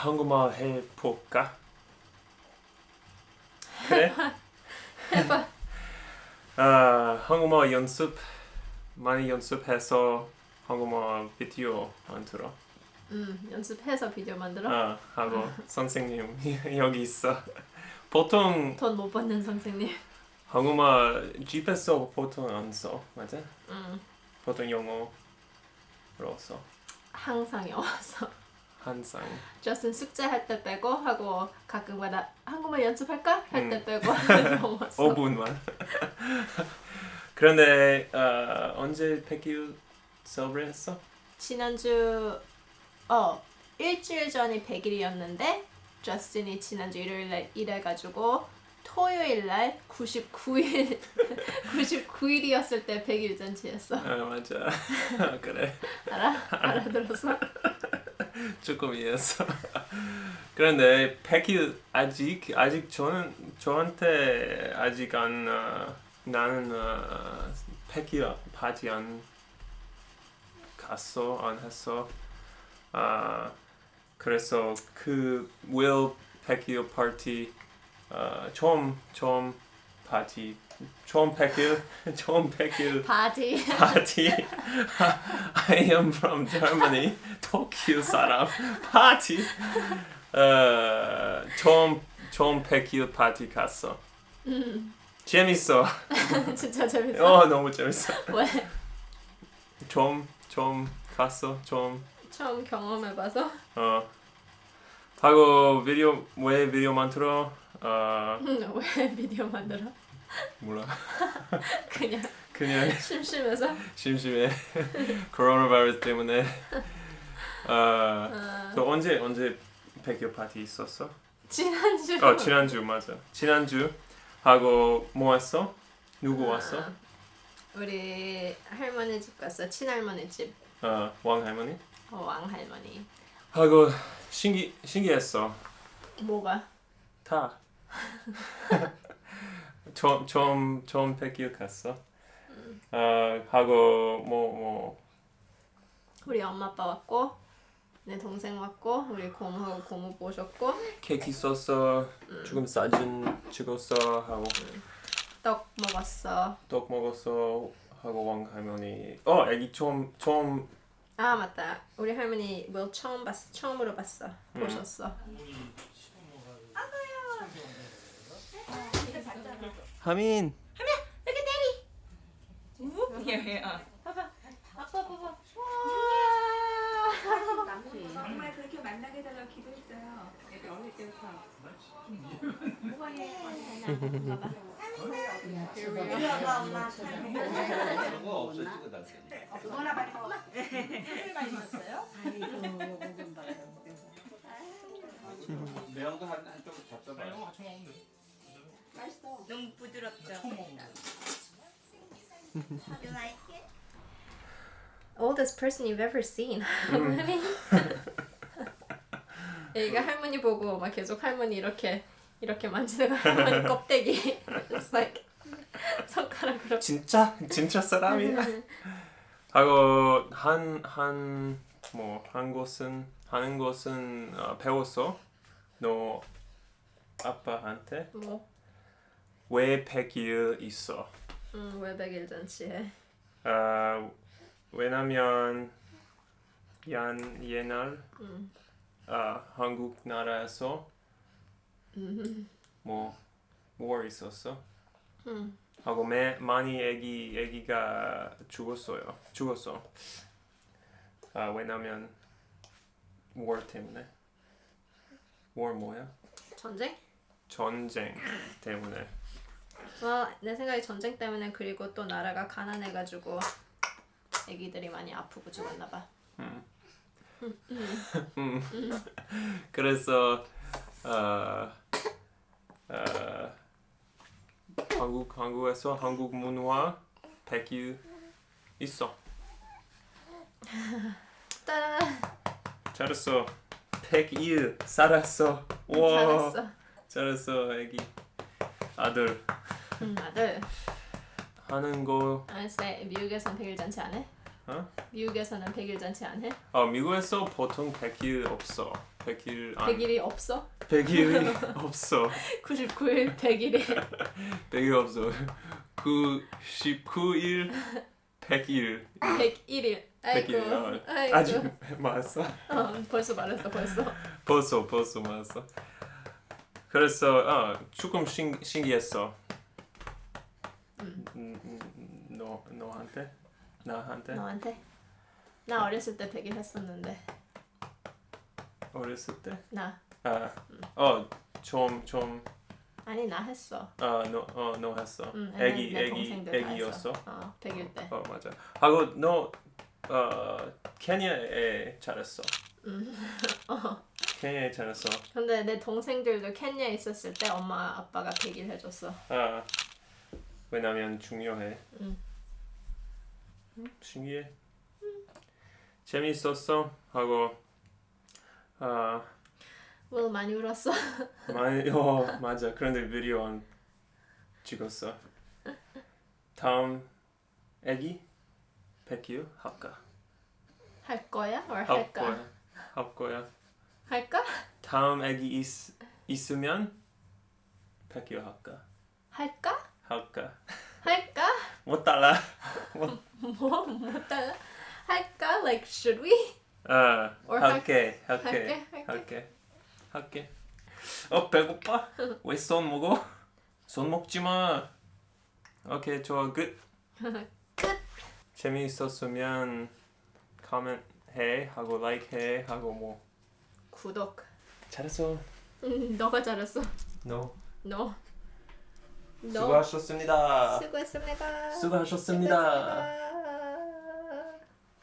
한국말 해볼까? 그래? 해봐. 아, 한국말 연습 많이 연습해서 한국말 비디오 만들어. 음 연습해서 비디오 만들어. 아, 하고 선생님 여기 있어. 보통 돈 못 받는 선생님. 한국말 집에서 보통 안 써, 맞아? 음 보통 영어로 써. 항상 영어서. 항상. 저스틴 숙제할 때 빼고 하고 가끔가다 한국말 연습할까 할때 음. 빼고 영어 써. 5분만. 그런데 어, 언제 백일 서브를 했어? 지난주 어 일주일 전이 100일이었는데 저스틴이 지난주 일요일날 일해가지고 토요일날 99일 99일이었을 때 100일 잔치였어 아 맞아. 그래. 알아? 알아들었어? 조금 이해했어. 그런데 백일 아직 아직 저는 저한테 아직 안 어, 나는 어, 백일 파티 안 갔어 안 했어. 아 그래서 그 will 백일 파티 어, 처음 처음 파티 처음 백일 처음 백일 바디 party. I am from Germany. Tokyo 사람. party. 어, 처음 처음 백일 파티 갔어. 재밌어. 진짜 재밌어 어 너무 재밌어. 왜? 처음 처음 갔어. 처음 처음 경험해봐서 어 하고 비디오 왜 비디오 만들어? 어 왜 비디오 만들어? 몰라. 그냥 그냥 심심해서 심심해. 코로나 바이러스 때문에. 어, 어, 너 언제 언제 백일 파티 있었어? 지난주 어 지난주 맞아. 지난주 하고 뭐 했어? 누구 왔어? 아, 우리 할머니 집 갔어 친할머니 집 어 왕할머니. 어, 왕할머니 하고 신기 신기했어. 뭐가? 다. 처음 처음 처음 백일 갔어. 어 하고 뭐 뭐. 우리 엄마 아빠 왔고 내 동생 왔고 우리 고모하고 고모 모셨고. 케이크 있었어. 조금 사진 찍었어 하고. 떡 먹었어. 떡 먹었어 하고 왕 할머니. 어 애기 처음 처음. 아 맞다. 우리 할머니 뭐 처음 봤어 처음으로 봤어. 보셨어 하민. 아빠 봐봐 정말 그렇게 만나게 해달라고 기도했어요. 애들 어릴 때부터. 그거 없어 찍어놨어요. 그거나 많이 먹어. 매운 거한 한쪽 잡숴봐. 너무 부드럽죠. You like it? oldest person you've ever seen 할머니 얘가 할머니 보고 막 계속 할머니 이렇게 이렇게 만지는 거 할머니 껍데기 It's like 손가락으로 진짜 진짜 사람이야. 하고 한한뭐 한 곳은 하는 것은 어, 배웠어. 너 아빠한테 뭐 왜 백일 있어? 음, 외백일 잔치에 아 왜냐면 얀 옛날 음. 아 한국 나라에서 음. 뭐 war 있었어. 음. 하고 매, 많이 애기 애기가 죽었어요. 죽었어. 아 왜냐면 war 때문에. war 뭐야? 전쟁? 전쟁 때문에. Well, 내 생각에 전쟁 때문에 그리고 또 나라가 가난해가지고 애기들이 많이 아프고 죽었나 봐 음. 그래서 어, 어, 한국 한국에서 한국 문화 백일 있어. 따란 잘했어. 백일 살았어. 와 잘했어 잘했어 애기 아들 음, 아들 하는 거 알았어 미국에선 백일 잔치 안 해? 어? 미국에서는 100일 잔치 안 해? 어 미국에서 보통 100일 없어. 100일 안 100일이 없어? 100일이 없어. 99일 100일에 100일 없어. 99일 100일 101일. 아이고. 100일 어, 아이고. 아직 말했어. 어, 벌써 말했어 벌써. 벌써 벌써 말했어. 그래서 어, 조금 신, 신기했어. 음, 음, 너 너한테 나한테 너한테? 나 어렸을 때 100일 했었는데. 어렸을 때 나. 아어좀 좀 아니 나 했어. 아 너 어 너 했어. 응, 애기 내 애기 다 애기였어. 했어. 어, 100일 때. 어 맞아. 하고 너 어, 케냐에 잘했어. 어. 케냐에 잘했어. 근데 내 동생들도 켄야에 있었을 때 엄마 아빠가 100일 해줬어. 아 왜냐면 중요해. 응. 음, 신기해. 재밌었어 하고 아 뭐 많이 울었어. 많이 어 맞아. 그런데 비디오 안 찍었어. 다음 애기 백유 할까? 할 거야? or 할? 거야. 할 거야. 할까? 다음 애기 있, 있으면 백유 할까? 할까? 할까? 할까? 못 달라. 뭐 못하나? 할까? Like should we? 아 Or 할게 할게 할게? 할게? 어 배고파? 왜 손 먹어? 손 먹지 마. 오케이 좋아 끝. 끝. 재미있었으면 코멘트 해 하고 라이크 해 하고 뭐 구독. 잘했어. 음, 너가 잘했어. No. 너. 너. 수고하셨습니다. 수고했습니다. 수고하셨습니다. 수고했습니다.